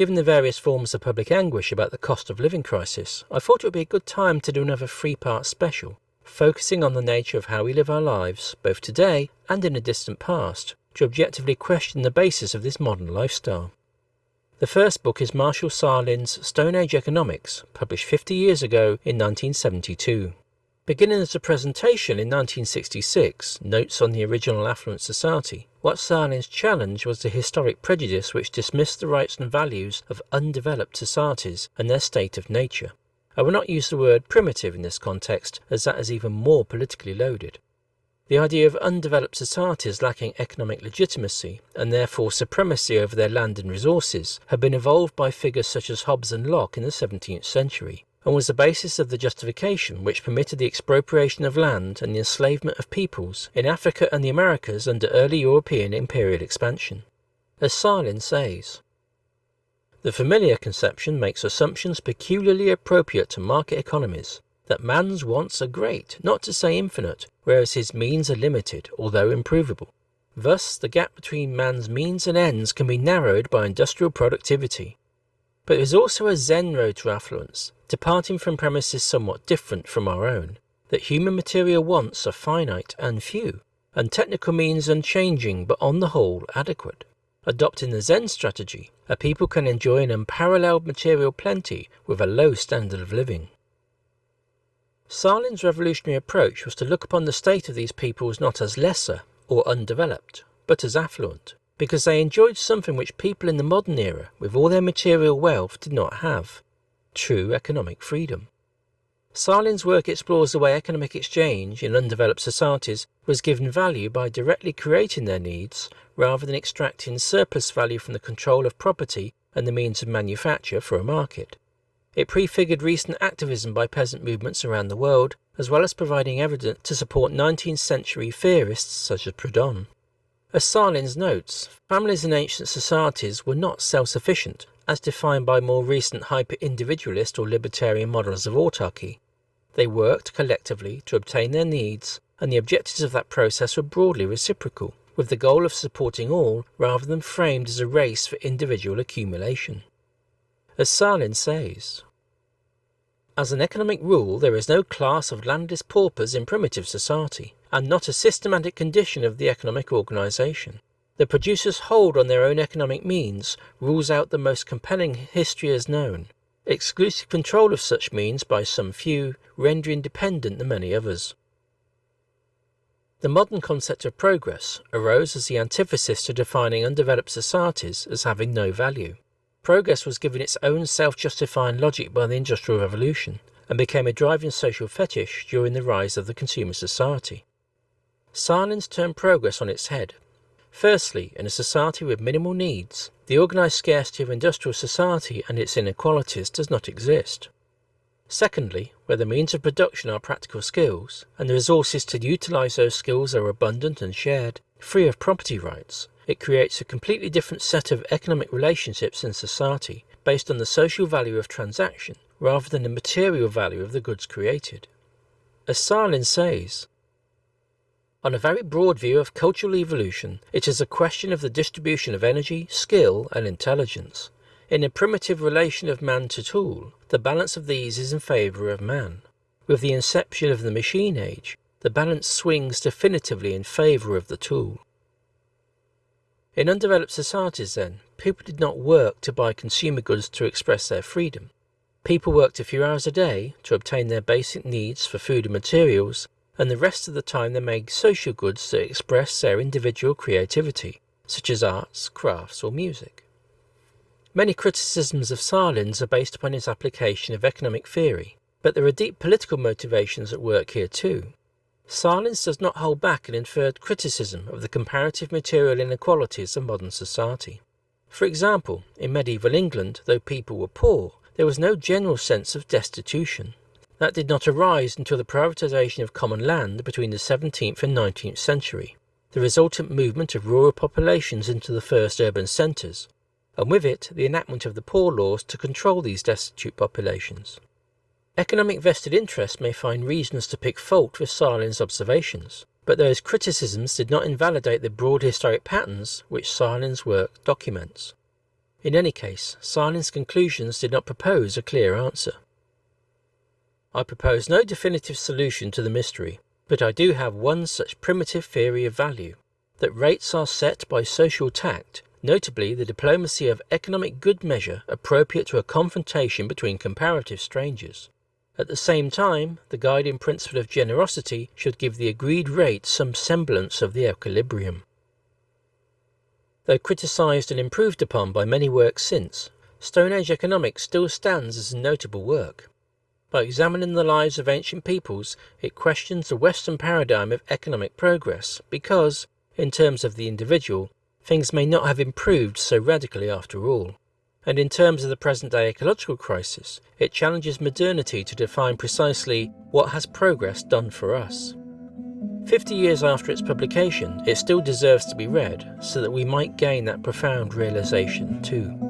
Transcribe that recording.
Given the various forms of public anguish about the cost of living crisis, I thought it would be a good time to do another three part special, focusing on the nature of how we live our lives, both today and in a distant past, to objectively question the basis of this modern lifestyle. The first book is Marshall Sahlins' Stone Age Economics, published 50 years ago in 1972. Beginning as a presentation in 1966, Notes on the Original Affluent Society, what Sahlins challenged was the historic prejudice which dismissed the rights and values of undeveloped societies and their state of nature. I will not use the word primitive in this context, as that is even more politically loaded. The idea of undeveloped societies lacking economic legitimacy and therefore supremacy over their land and resources had been evolved by figures such as Hobbes and Locke in the 17th century, and was the basis of the justification which permitted the expropriation of land and the enslavement of peoples in Africa and the Americas under early European imperial expansion. As Sahlins says, the familiar conception makes assumptions peculiarly appropriate to market economies, that man's wants are great, not to say infinite, whereas his means are limited, although improvable. Thus, the gap between man's means and ends can be narrowed by industrial productivity. But there is also a Zen road to affluence, departing from premises somewhat different from our own, that human material wants are finite and few, and technical means unchanging but on the whole adequate. Adopting the Zen strategy, a people can enjoy an unparalleled material plenty with a low standard of living. Sahlins' revolutionary approach was to look upon the state of these peoples not as lesser or undeveloped, but as affluent, because they enjoyed something which people in the modern era, with all their material wealth, did not have true economic freedom. Sahlins' work explores the way economic exchange in undeveloped societies was given value by directly creating their needs rather than extracting surplus value from the control of property and the means of manufacture for a market. It prefigured recent activism by peasant movements around the world, as well as providing evidence to support 19th century theorists such as Proudhon. As Sahlins notes, families in ancient societies were not self sufficient, as defined by more recent hyper individualist or libertarian models of autarky. They worked collectively to obtain their needs, and the objectives of that process were broadly reciprocal, with the goal of supporting all rather than framed as a race for individual accumulation. As Sahlins says, as an economic rule, there is no class of landless paupers in primitive society, and not a systematic condition of the economic organisation. The producer's hold on their own economic means rules out the most compelling history as known. Exclusive control of such means by some few render independent the many others. The modern concept of progress arose as the antithesis to defining undeveloped societies as having no value. Progress was given its own self-justifying logic by the Industrial Revolution and became a driving social fetish during the rise of the consumer society. Sahlins turned progress on its head Firstly, in a society with minimal needs, the organised scarcity of industrial society and its inequalities does not exist. Secondly, where the means of production are practical skills, and the resources to utilise those skills are abundant and shared, free of property rights, it creates a completely different set of economic relationships in society based on the social value of transaction rather than the material value of the goods created. As Sahlins says, on a very broad view of cultural evolution, it is a question of the distribution of energy, skill, and intelligence. In a primitive relation of man to tool, the balance of these is in favour of man. With the inception of the machine age, the balance swings definitively in favour of the tool. In undeveloped societies, then, people did not work to buy consumer goods to express their freedom. People worked a few hours a day to obtain their basic needs for food and materials and the rest of the time they make social goods that express their individual creativity, such as arts, crafts, or music. Many criticisms of Sahlins are based upon his application of economic theory, but there are deep political motivations at work here too. Sahlins does not hold back an inferred criticism of the comparative material inequalities of modern society. For example, in medieval England, though people were poor, there was no general sense of destitution. That did not arise until the privatisation of common land between the 17th and 19th century, the resultant movement of rural populations into the first urban centres, and with it the enactment of the poor laws to control these destitute populations. Economic vested interests may find reasons to pick fault with Sahlins' observations, but those criticisms did not invalidate the broad historic patterns which Sahlins' work documents. In any case, Sahlins' conclusions did not propose a clear answer. I propose no definitive solution to the mystery, but I do have one such primitive theory of value that rates are set by social tact, notably the diplomacy of economic good measure appropriate to a confrontation between comparative strangers. At the same time, the guiding principle of generosity should give the agreed rate some semblance of the equilibrium. Though criticised and improved upon by many works since, Stone Age economics still stands as a notable work. By examining the lives of ancient peoples, it questions the Western paradigm of economic progress because, in terms of the individual, things may not have improved so radically after all. And in terms of the present day ecological crisis, it challenges modernity to define precisely what has progress done for us. Fifty years after its publication, it still deserves to be read so that we might gain that profound realization too.